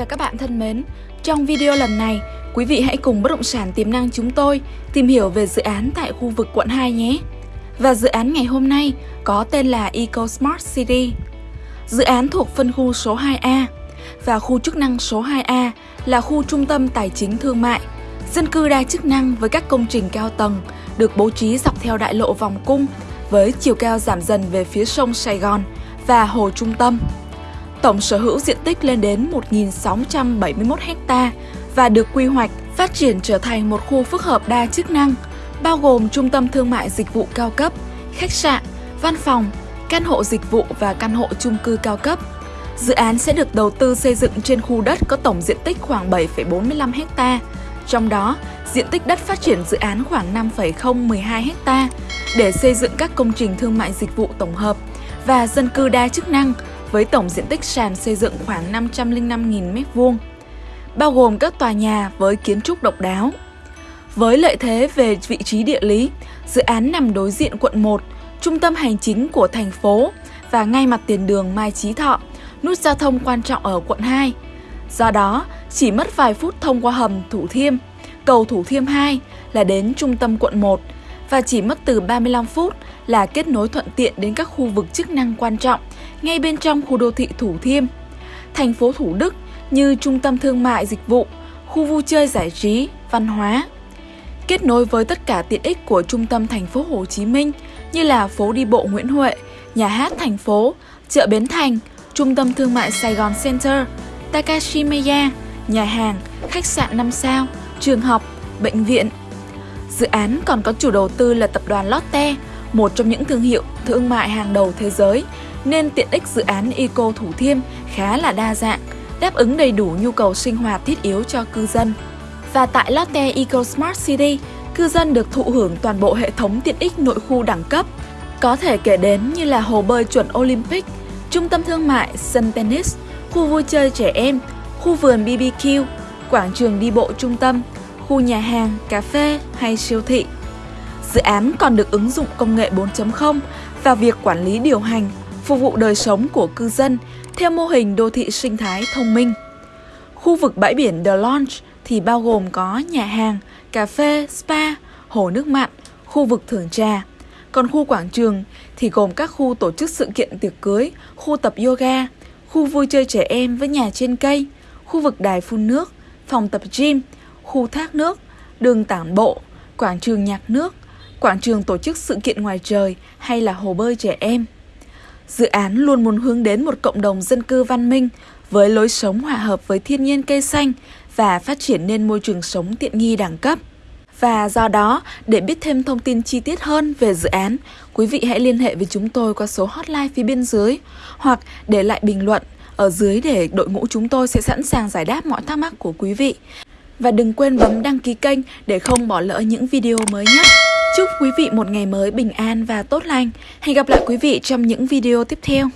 và các bạn thân mến, trong video lần này, quý vị hãy cùng bất động sản tiềm năng chúng tôi tìm hiểu về dự án tại khu vực quận 2 nhé. Và dự án ngày hôm nay có tên là Eco Smart City. Dự án thuộc phân khu số 2A và khu chức năng số 2A là khu trung tâm tài chính thương mại, dân cư đa chức năng với các công trình cao tầng được bố trí dọc theo đại lộ vòng cung với chiều cao giảm dần về phía sông Sài Gòn và hồ trung tâm. Tổng sở hữu diện tích lên đến 1.671 ha và được quy hoạch phát triển trở thành một khu phức hợp đa chức năng, bao gồm trung tâm thương mại dịch vụ cao cấp, khách sạn, văn phòng, căn hộ dịch vụ và căn hộ chung cư cao cấp. Dự án sẽ được đầu tư xây dựng trên khu đất có tổng diện tích khoảng 7,45 ha, trong đó diện tích đất phát triển dự án khoảng 5,012 ha để xây dựng các công trình thương mại dịch vụ tổng hợp và dân cư đa chức năng với tổng diện tích sàn xây dựng khoảng 505.000 m2, bao gồm các tòa nhà với kiến trúc độc đáo. Với lợi thế về vị trí địa lý, dự án nằm đối diện quận 1, trung tâm hành chính của thành phố và ngay mặt tiền đường Mai Chí Thọ, nút giao thông quan trọng ở quận 2. Do đó, chỉ mất vài phút thông qua hầm Thủ Thiêm, cầu Thủ Thiêm 2 là đến trung tâm quận 1 và chỉ mất từ 35 phút là kết nối thuận tiện đến các khu vực chức năng quan trọng ngay bên trong khu đô thị Thủ Thiêm. Thành phố Thủ Đức như trung tâm thương mại dịch vụ, khu vui chơi giải trí, văn hóa. Kết nối với tất cả tiện ích của trung tâm thành phố Hồ Chí Minh như là phố đi bộ Nguyễn Huệ, nhà hát thành phố, chợ Bến Thành, trung tâm thương mại Sài Gòn Center, Takashimaya, nhà hàng, khách sạn 5 sao, trường học, bệnh viện. Dự án còn có chủ đầu tư là tập đoàn Lotte, một trong những thương hiệu thương mại hàng đầu thế giới, nên tiện ích dự án Eco Thủ Thiêm khá là đa dạng, đáp ứng đầy đủ nhu cầu sinh hoạt thiết yếu cho cư dân. Và tại Lotte Eco Smart City, cư dân được thụ hưởng toàn bộ hệ thống tiện ích nội khu đẳng cấp. Có thể kể đến như là hồ bơi chuẩn Olympic, trung tâm thương mại, sân tennis, khu vui chơi trẻ em, khu vườn BBQ, quảng trường đi bộ trung tâm, khu nhà hàng, cà phê hay siêu thị. Dự án còn được ứng dụng công nghệ 4.0 vào việc quản lý điều hành, phục vụ đời sống của cư dân theo mô hình đô thị sinh thái thông minh. Khu vực bãi biển The Launch thì bao gồm có nhà hàng, cà phê, spa, hồ nước mặn, khu vực thưởng trà. Còn khu quảng trường thì gồm các khu tổ chức sự kiện tiệc cưới, khu tập yoga, khu vui chơi trẻ em với nhà trên cây, khu vực đài phun nước, phòng tập gym, khu thác nước, đường tản bộ, quảng trường nhạc nước, quảng trường tổ chức sự kiện ngoài trời hay là hồ bơi trẻ em. Dự án luôn muốn hướng đến một cộng đồng dân cư văn minh với lối sống hòa hợp với thiên nhiên cây xanh và phát triển nên môi trường sống tiện nghi đẳng cấp. Và do đó, để biết thêm thông tin chi tiết hơn về dự án, quý vị hãy liên hệ với chúng tôi qua số hotline phía bên dưới hoặc để lại bình luận ở dưới để đội ngũ chúng tôi sẽ sẵn sàng giải đáp mọi thắc mắc của quý vị. Và đừng quên bấm đăng ký kênh để không bỏ lỡ những video mới nhất. Chúc quý vị một ngày mới bình an và tốt lành. Hẹn gặp lại quý vị trong những video tiếp theo.